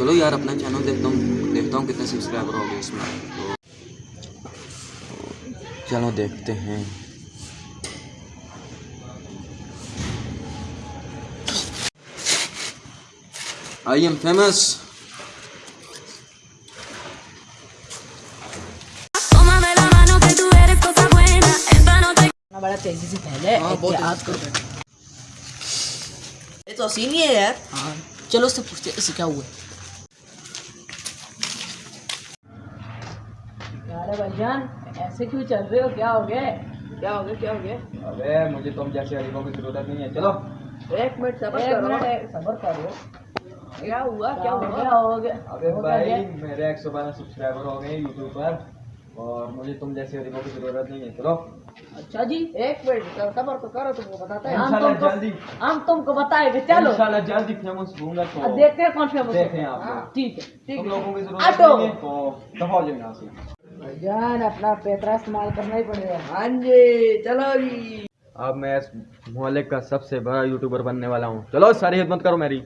چلو یار اپنا چینل دیکھتا ہوں دیکھتا ہوں کتنے سبسکرائبر ہو گئے اس میں۔ چلو دیکھتے ہیں۔ آئی ایم فیمس بڑا تیزی سے پہلے احتیاط کرو یہ تو حسین ہی ہے یار۔ ہاں۔ چلو اس سے پوچھتے اسے کیا ہوا؟ ہے ارے بھائی جان ایسے کیوں چل رہے ہو؟ کیا ہو گیا کیا ہو گیا؟ کیا ہو گیا؟ ارے مجھے تم جیسے غریبوں کی ضرورت نہیں ہے۔ چلو۔ ایک منٹ صبر کرو۔ کیا ہوا؟ کیا ہو گیا؟ ارے بھائی میرے ایک سو بارہ سبسکرائبر ہو گئے یوٹیوب پر اور مجھے تم جیسے غریبوں کی ضرورت نہیں ہے۔ چلو۔ اچھا جی ایک منٹ صبر تو کرو تم کو بتاتے ہیں ہم تم کو بتائیں گے۔ چلو۔ انشاءاللہ جلدی فیمس ہوں گا تو دیکھتے ہیں کون فیمس دیکھیں آپ۔ ہاں، ٹھیک ہے ٹھیک ہے۔ لوگوں کی ضرورت ہے تو دفاع ہو جائیں گے جان اپنا پیترا استعمال کرنا ہی پڑے گا ہاں جی چلو جی اب میں اس محلے کا سب سے بڑا یوٹیوبر بننے والا ہوں چلو ساری خدمت کرو میری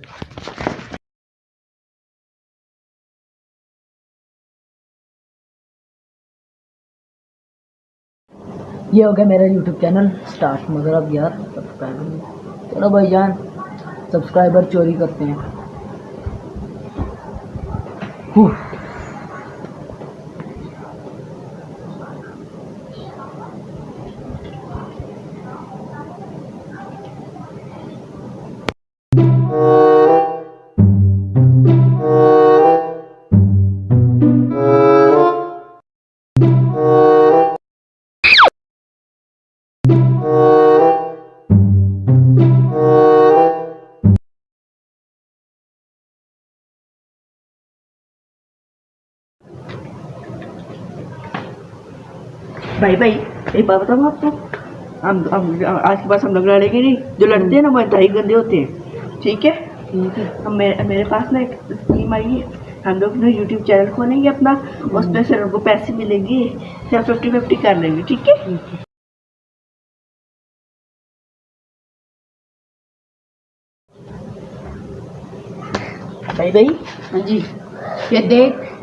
یہ ہو گیا میرا یوٹیوب چینل سٹارٹ مگر اب یار سبسکرائبر چلو بھائی جان سبسکرائبر چوری کرتے ہیں بھائی بھائی ایک بات بتاؤں آپ کو ہم آج کے پاس ہم لوگ لڑیں گے نہیں جو لڑتے ہیں نا وہ انتہائی گندے ہوتے ہیں ٹھیک ہے میرے پاس نا ایک اسکیم آئی ہے ہم لوگ نا یوٹیوب چینل کھولیں گے اپنا اس پہ سر کو پیسے ملیں گے سب ففٹی ففٹی کر لیں گے ٹھیک ہے بھائی بھائی ہاں جی یہ دیکھ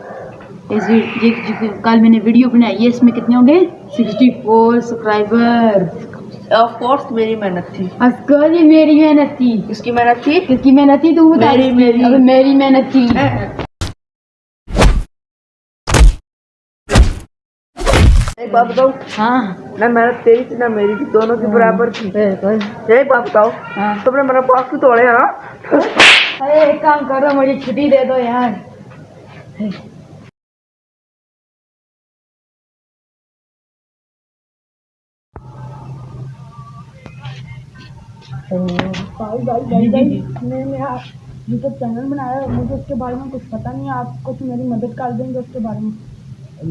کل میں نے ویڈیو بنائی ہے اس میں کتنے ہوں گے؟ Sixty four subscriber of course میری محنت تھی۔ افکورس یہ میری محنت تھی۔ اس کی محنت تھی؟ اس کی محنت تھی؟ تو وہ میری میری۔ محنت تھی۔ ہاں۔ محنت تیری تھی نہ میری دونوں کی برابر تھی۔ ایک ہاں۔ تم نے میرا توڑے ہیں نا ایک کام کرو مجھے چھٹی دے دو یار۔ میں نے آپ یوٹیوب چینل بنایا اور مجھے اس کے بارے میں کچھ پتا نہیں ہے آپ کچھ میری مدد کر دیں گے اس کے بارے میں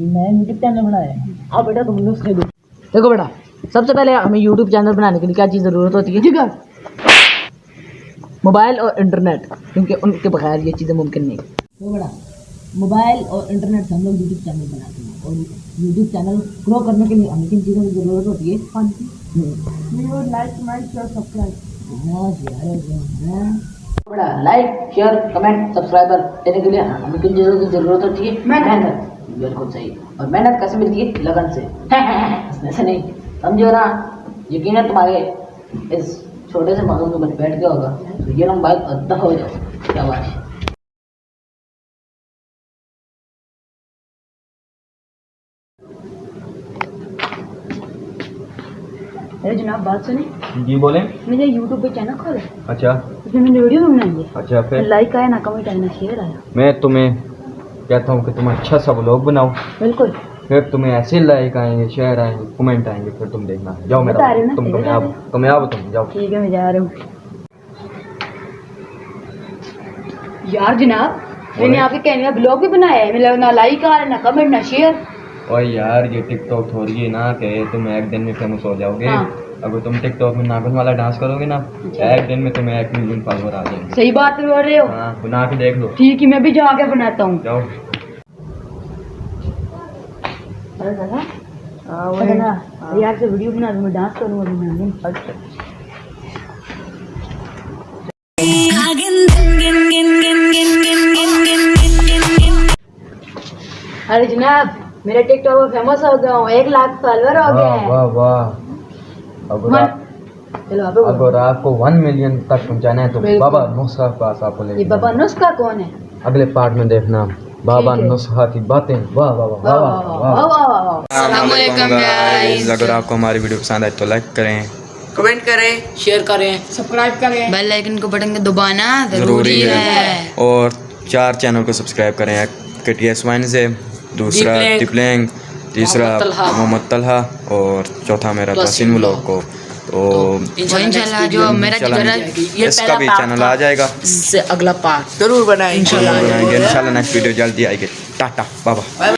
میں یوٹیوب چینل بنایا ہے آپ بیٹا تم نے اس کے دیکھو بیٹا سب سے پہلے ہمیں یوٹیوب چینل بنانے کے لیے کیا چیز ضرورت ہوتی ہے؟ ٹھیک ہے موبائل اور انٹرنیٹ کیونکہ ان کے بغیر یہ چیزیں ممکن نہیں تو بڑا موبائل اور انٹرنیٹ سے ہم لوگ یوٹیوب چینل بناتے ہیں اور یوٹیوب چینل گرو کرنے کے لیے ہمیں کن چیزوں کی ضرورت ہوتی ہے ہاں جی۔ Like subscribe like share comment subscriber دینے کے لیے ہمیں کن چیزوں کی ضرورت ہوتی ہے محنت بالکل صحیح اور محنت کیسے ملتی ہے لگن سے ایسے نہیں سمجھو نا یقیناً تمہارے اس چھوٹے سے موضوع میں بیٹھ گیا ہوگا تو یہ نمبر ادا ہو جاؤ کیا بات ہے ارے جناب بات سنیں۔ جی بولیں۔ اچھا۔ میں نے یوٹیوب پہ چینل کھولا اچھا۔ میں نے ویڈیو بنائی ہے۔ اچھا پھر؟ لائک آیا نہ کمنٹ آیا نہ شیئر آیا۔ میں تمہیں کہتا ہوں کہ تم اچھا سا بلاگ بناؤ۔ بالکل۔ پھر تمہیں ایسے لائک آئیں گے شیئر آئیں گے کمنٹ آئیں گے پھر تم دیکھنا۔ جاؤ میرا تم کامیاب کامیاب تم جاؤ۔ ٹھیک ہے میں جا رہا ہوں۔ یار جناب میں نے آپ کے کہنے کا بلاگ بھی بنایا ہے۔ نہ لائک آ رہا ہے نہ کمنٹ نہ شیئر اور یار یہ ٹک ٹاک تھوڑی ہے نا کہ تم ایک دن میں فیمس ہو جاؤ گے اگر تم ٹک ٹاک میں ناگن والا ڈانس کرو گے نا ایک دن میں تمہیں ایک ملین فالوور آ جائیں صحیح بات کر رہے ہو بنا کے دیکھ لو ٹھیک ہے میں بھی جا کے بناتا ہوں جاؤ ارے ارے جناب میرا ٹک ٹاک پر فیمس ہو گیا ہوں ایک لاکھ فالوور ہو گئے ہیں واہ واہ اب اگر آپ کو ون ملین تک پہنچانا ہے تو بابا نسخہ پاس آپ کو لے بابا نسخہ کون ہے اگلے پارٹ میں دیکھنا بابا نسخہ کی باتیں واہ واہ واہ واہ علیکم گائز اگر آپ کو ہماری ویڈیو پسند آئے تو لائک کریں کمنٹ کریں شیئر کریں سبسکرائب کریں بیل آئکن کو بٹن کو دبانا ضروری ہے اور چار چینل کو سبسکرائب کریں ایک کے ٹی ایس وائن سے دوسرا ڈپلینگ تیسرا محمد طلحہ۔ اور چوتھا میرا تحسین ملوک کو۔ تو انشاءاللہ اس کا بھی چینل آ جائے گا۔ اگلا پارٹ ضرور بنائیں انشاءاللہ انشاءاللہ نیکسٹ ویڈیو جلدی آئے گی۔ ٹاٹا بابا۔